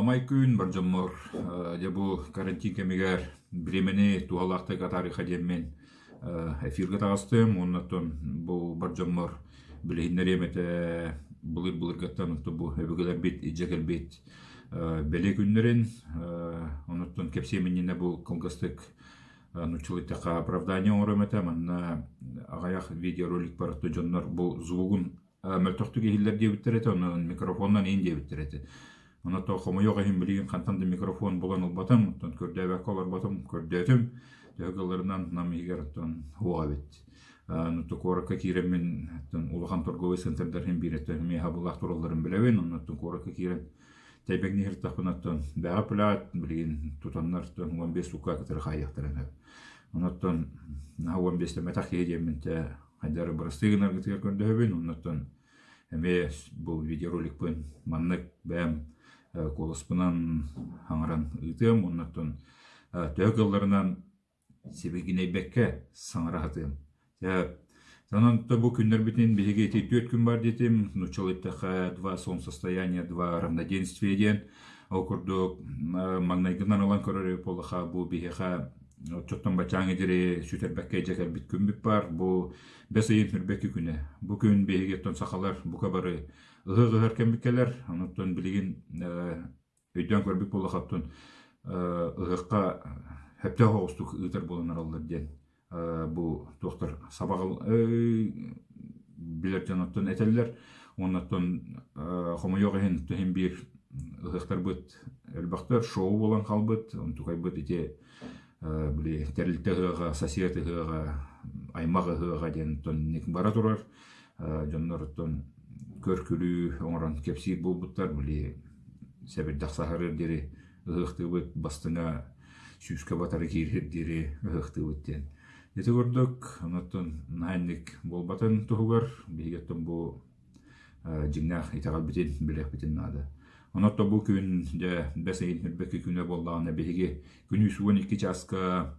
маламай күн баржаммор же бу карантин кемигер бремени туалактыга тарыха деммен эфирге тагыстым оннотон бу баржаммор билихиннер эмете былыр былыргаттан бу эбегелер бит иджегел бит беле күннерин оннотон кепсеменине бу колгастык нучулыттака оправдание оромете манна агаях видеоролик баратты жоннор бу звугун мөлтөктү кихиллер диебиттер эте онун микрофоннан ин диебиттер эте Она то хомойога хим кантанды микрофон болан улбатым, тон көрдөбәк олар батым, көрдөтім, дөгаларынан нам егер тон хуа бит. Ну то корака кирем мен тон хим тон корака кирем тәйбәк нихер тахпына тон бәга плат билген тутаннар тон 15 лука катыр хаяктырын. Она тон на 15 метах едем те хайдар барыстыгынар гытыр көрдөбен, он тон эме бу видеоролик бен маннык бәм колоспунан аңаран ыытыам оннотон төөгылларынан сибигинейбекке саңарахатыам Санан то бу күннер битин биһиге ити төт күн бар дитим, нучалыттаха два сон состояния, два равноденствия ден. Окурду магнайгынан алан көрөрү полаха бу биһиха чоттон бачаңы дири сүтербекке жекер бит күн бар. Бу бес айын күнэ. Бу күн биһиге тон сахалар бука бары ыһыгыһар кембиккелер онуттон билигин өйдөн көрбүк булахаттын ыһыкка хепте хоостук ыытар боланар аллар диэн бу доктор сабагыл билер жанаттан этеллер оннаттон хомойогахин тухин бир ыһыктар быт элбактар шоу болан калбыт онтукай быт ите били терилте ыһыга сосед ыһыга аймак ыһыга диэн тон бара турар. Жоннорттон көркүлүү оңорон кепсир булбуттар били себир даксахарыр дири ыхтыбыт бастыңа сүүскө батары киирхир дири ыхтыбыттен эти көрдүк онотон наанник болбатын туһугар бигеттен бу жиңнах итагал битин билек битин наада онотто бу күн де бесейин хүрбеки күнө боллагана биһиги күнү суон икки часка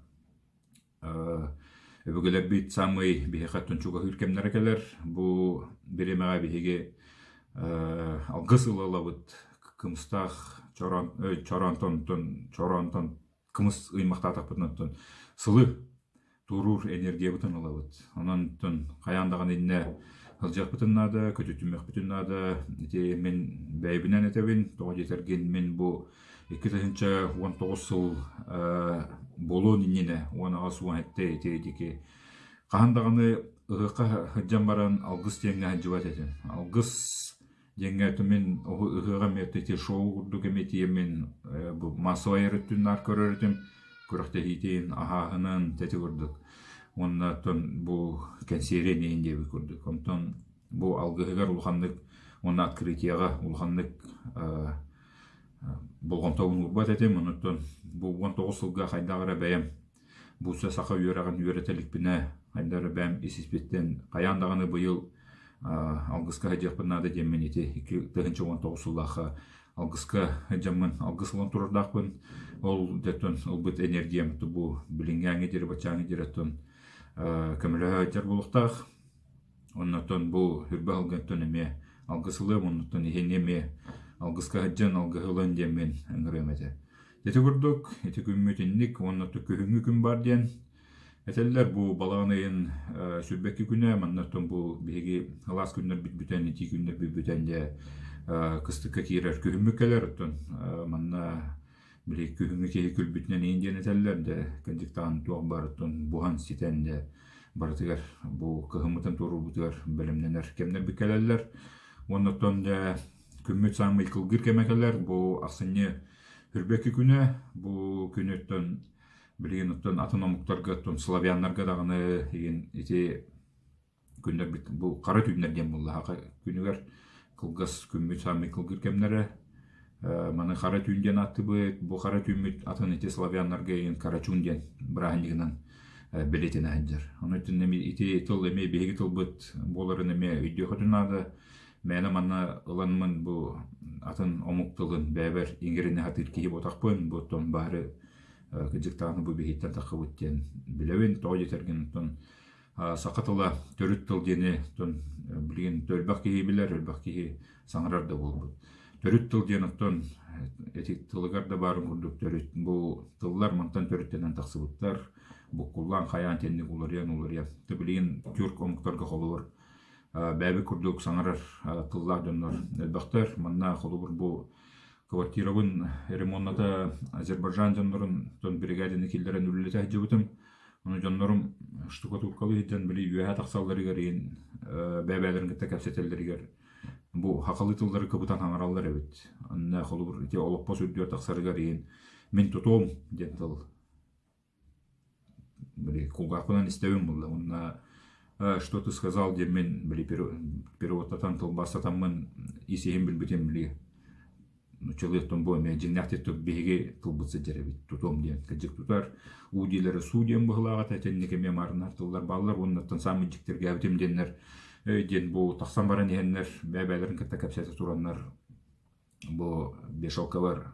Өбөгелер бит самый бихехаттын чуга хүркемнер келер. Бу биремега бихеге алгыс ылалабыт кымстах чоран чорантон тон чорантон кымыс ыймакта тапытнан сылы турур энергия бутын алабыт. Онан тон каяндаган инне ылжак бутын нада, көтүтүмөк бутын нада, мен бәйбинен этебин, тоға жетерген мен бу 2019 сыл болуун иннине уона асуан этте этеедики кахандаганы ыгыкка хыджан баран алгыс деңге хаджыбат этин. Алгыс деңге мен ыгыга метти шоу курдук эметие мен бу массовый эрөттүннар көрөрүтүм күрөхте хитин ахаһынын тети курдук. Оннатон бу консеренин деби курдук. Онтон открытияга болгон тобун урбат этем онуттон бу он тогуз сылга хайдагыра бәйем буса сака үйөраган үйөрөтеликпине хайдары бәм алгыска хажакпынады деммен ити. Ики тыгынчы он тогуз сыллаха алгыска жаммын алгысылан турардакпын ол детон ылбыт энергиям бу билингәңе дире бачаңе диреттон көмөлө жар булуктах оннотон бу хүрбө алгантон эме алгысылы оннотон ихенеме алгыска хаджан алгыһылан диэммен ыңырыамете Эти курдук, эти күммүтинник, онноту күхүңү күн бар диэн. Этеллер бу балаанайын сүрбекки күнэ, маннаттон бу биһиги халас күннер бит бүтэн, ити күннер бит бүтэн де кыстыкка киирер күхүммү келер, оттон манна били күхүңү кеһи күлбүтнен иин диэн этеллер де, кандиктаан туох бар, оттон бухан ситен де, барытыгар бу кыһымытын турубутыгар белемненер кемнер биккелеллер. Оннотон де күммүт самый кылгыр кемекелер, бу аксынне хүрбеки күнө бу күнөттөн билген оттон автономуктарга оттон славяннарга даганы еген ити күннер бит бу кара түйүннер дем булла күнүгер кылгас күммүт сами кылгыр кемнере маны кара түйүн ден аттыбыт бу кара түйүмүт атын ити славяннарга еген карачун ден бираханигынан билетин анжар онутун эми ити тыл эме беги тылбыт боларын эме үйдө хотунады Мәне манна ыланмын бу атын омуктылын бәбер иңгерине хатыр ботакпын бу тон бары кыжыктааны бу бихиттен тахыбыттен билебин тоо жетерген тон сакатыла төрүт тыл дени тон билген төлбак киһи билер өлбак киһи саңарар да болбут төрүт тыл диэн оттон эти тылыгар да баарын курдук төрүт бу тыллар омуктарга холубур бәбі курдук саңарар тыллар доннор элбактар манна холубур бу квартирабын ремонната азербайджан жоннорун тон бригадины киллерен үллете жыбытым Ону жоннорум штукатуркалы хиджан били үөһэ тахсалларыгар иин бәбәлерин кытта кәпсетеллеригер бу хакалы тыллары кыбытан хаңараллар эбит. Анна холубур ите олоппо сүрдүөр тахсарыгар иин мен тутуом диэн тыл. Били кулгакынан истебим булла. Онна что ты сказал деп мен били переводтатан тылбастатаммын исеһин билбитем били. Человектон бо мен жиннахтет беге тылбытсы жеребит тутом диэн кыжык тутар удилери суу диэн быхылаага теннеке ме марынар тыллар баллар оннаттан самынчиктер гәбитем деннер ден бу тахсан баран иһеннер бәбәлерин кытта кәпсәте тураннар бу бешалка бар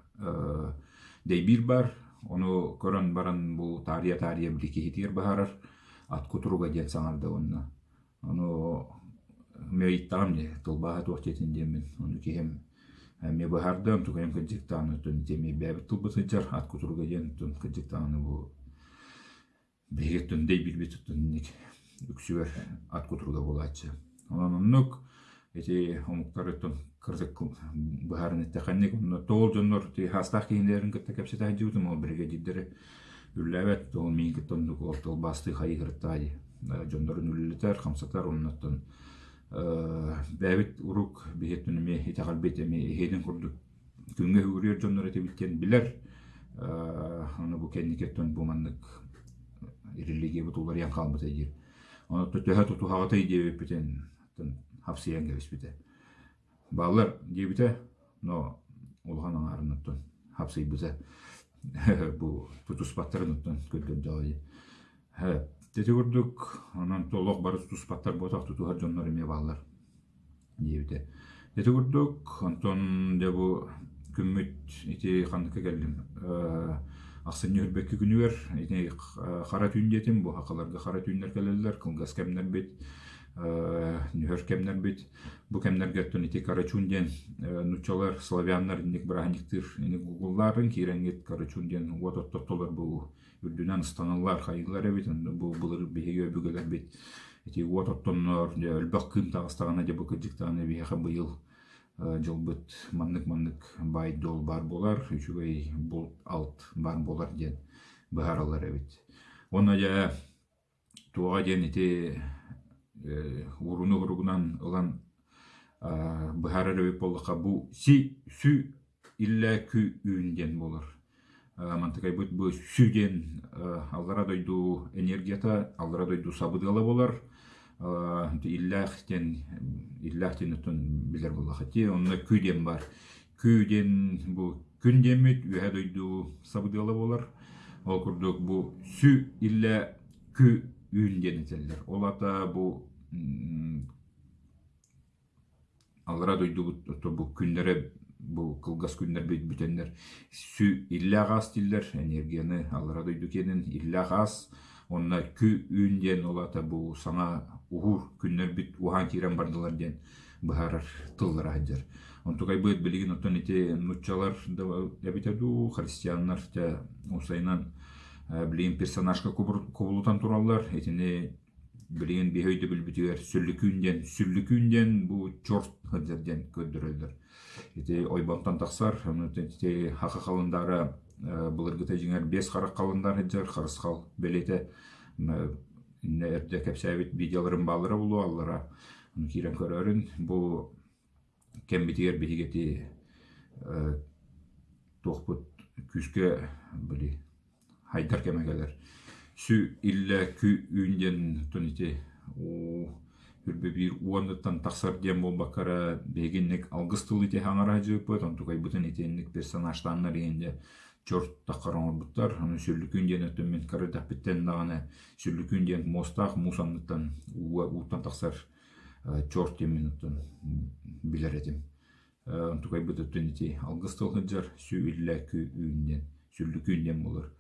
дейбир бар ону көрөн баран бу тария тария били кихитир кутуруга диэн саңарда онна ону мейттагам не тылбаха туохтетин диэмин ону кихем ме бахардам tukayam kajiktaanu tun temi bәбит тылбытыжар ат кутуруга диэн тун кajiktaanu бу беге тун дей билбит тун ник үксүөр ат кутуруга булачы ононнук эти омуктары тун кырдык бахарын иттеханник онно тоол жоннор ти хастах кийиндерин кытта кепсетаа жибутум ол бириге жиддери үлләбет ол мин кыттоннук ол басты хайгыртаай жоннорун үллетер хамсатар онноттон бәбит урук бихеттүнүме итагалбет эми эхедин курдук күнгө хүрүөр жоннор этебиттен билер аны бу кенникеттен бу маннык ирилиге бутулар ян калбыт эдир онотто төһө тутухагатай хапсыян кебиспите баалар диэбите но улхан аңарыныттон хапсыйбыта бу тутуспаттарыныттон көлгөн жагы тети курдук онон толок бары тутуспаттар ботак тутухар жоннор эме баалар диэбите тети курдук онтон де бу күммүт ити хандыкка келдим аксын үрбекки күнүгер ити кара түйүн диетим бу акаларга кара түйүннер келелер кылгас бит нүхөр кемнер бит. Бу кемнерге тон ити карачун диен нучалар славяннар иник браниктир иник гугулларын киренгет карачун диен вот оттоттолар бу үрдүнөн станалар хайылар эбит бу былыр биһиге өбүгелер бит. Ити вот оттоннор өлбөк кым тагыстагана же бу кыжыктаганы биэха быйыл жылбыт маннык маннык бай дол бар болар үчүгэй бул алт бар болар диен бааралар эбит оны же туга диен ити уруну уругунан ылан быһарар эбит боллака бу си сү илле кү үүн диен болор. Мантыкайбыт бу сүү диен аллара дойду энергията аллара дойду сабыдыала болар. Иллахтен иллахтен утун билер буллахати онна күден бар. Күден бу күн демит үһә дойду сабыдыала болар. Ол курдук бу сүү илле күү үүн ден этеллер ол бу аллара дойду бу күннере бу кылгас күннер бит бүтеннер сүү илле агас энергияны аллара дойду илле агас онна күү үүн ден ол ата бу саңа ухур күннер бит ухан кирен бардылар ден быхарар тыллар хаджар онтукай быт билигин оттон эбитеду христианнар те усайнан билигин персонажка кубулутан тураллар. Этини билигин бихөйдө билбитигер сүллүкүүнден сүллүкүүнден бу чорт хаджарден көддөрөлдөр ити ойбонтан таксар ити хака калындары былыргыта жиңер бес карак калындар хаджар харыскал белете эрде кепсәбит видеоларын балыры булу аллара кирен көрөрүн. Бу кембитигер бихигети тохпут күскө били хайдар кемегелер сүү илле күү үүнден тунити үрбе бир уандыттан таксар диен болбаккара бегинник алгыстыл ите хаңара жыппыт онтукай бутын итенник персонажтаннар иенде чорт таккараңорбуттар аны сүрлүкүн диэн өттөн мен карыдаппиттен дагана сүрлүкүн диэн мостаах мусанныттан уутан таксар чорт диэн мен оттон билер этим. Онтукай бут өттөн ити алгыстыл хыджар сүү илле күү үүнден сүрлүкүн диэн болор.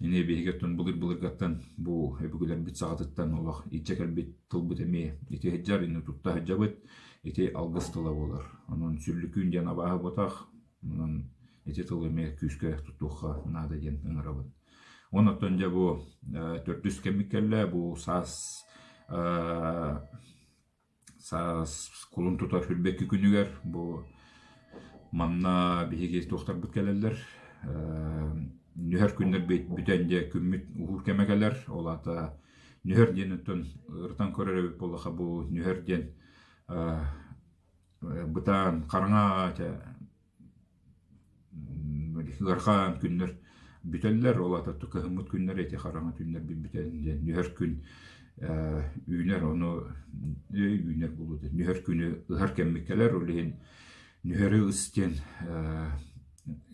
Эне бехигеттон былыр былыргаттан бу эбүгүлер бит сагатыттан олох ичекел бит тылбыт эми ити хыджар ини тутта хыджабыт ити алгыс тыла болар онун сүрлүкүн диэн абааһы ботах онун ити тылы эме күскө тутуухха наада диэн ыҥырабын онотон же бу төртүс кемиккелле бу саас саас кулун тутар хүрбекки күнүгер бу манна биһиги туохтарбыт келеллер нүһөр күннер бүтен же күммүт ухур кемегелер олата нүһөр диэн өттөн ыртан көрөрөбүт болаха бу нүһөр диэн бытаан караңа ыархан күннер бүтеллер олата тукахымыт күннер эти караңа түннер бүтен нүһөр күн үүнер ону үүнер булут нүһөр күнү ыһар кеммиккелер улиһин нүһөрү ыстен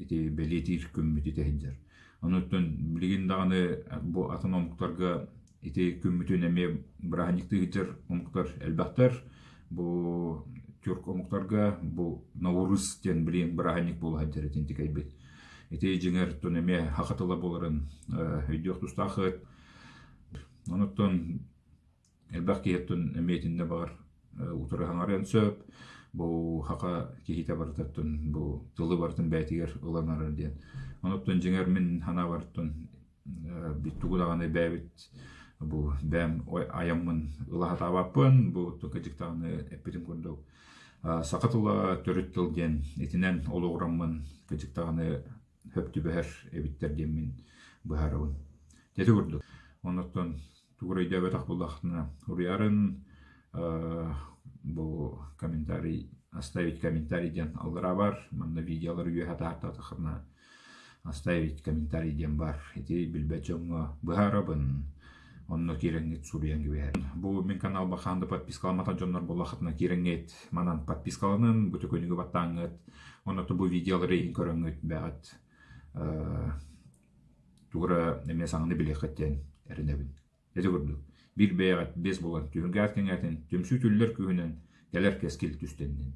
ити белетир күммүт итеһиндер онуттун билигин даганы бу атын омуктарга ити күммүтүн эме браhaникты омуктар элбахтар бу тюрк омуктарга бу наурыз тен билин браhaник булаһа тин тикайбит ити жиңер тун эме хакатыла боларын өйдүк тустахыт онуттун элбах киһеттун эметинне бар утурахаңарен сөп. Бу хака кихите бартаттын бу тылы бартын бәйтигер ыланарар диэн. Онуттун жиңер мин хана бартын бит тугудаганы бәбит бу бәм аяммын ылахатабаппын бу тукажиктаганы эппитин курдук. Сакатыла төрүт тыл диэн итинен олугураммын кыжыктаганы хөптүбэхэр эбиттер диэн мин быһарабын тети курдук. Онуттун тугурай дөбөтак буллахтына уруярын бу комментарий оставить комментарий ден алгыра бар манна видеолар үйе тахарна оставить комментарий ден бар. Эти билбечоңго быһарабын онно киреңет суруян gibi бу мен канал баханды подпискаламатан жоннор булахатына киреңет манан подпискаланын бүтөкөнүгө баттаңыт оното бу видеолары көрөңүт бәгат тугура эме саңны билехеттен эринебин эти көрдүк. Бир бэйгат бес болан түһүнгәт кеңәтен төмсү түллер күһүнен келер кескил түстеннен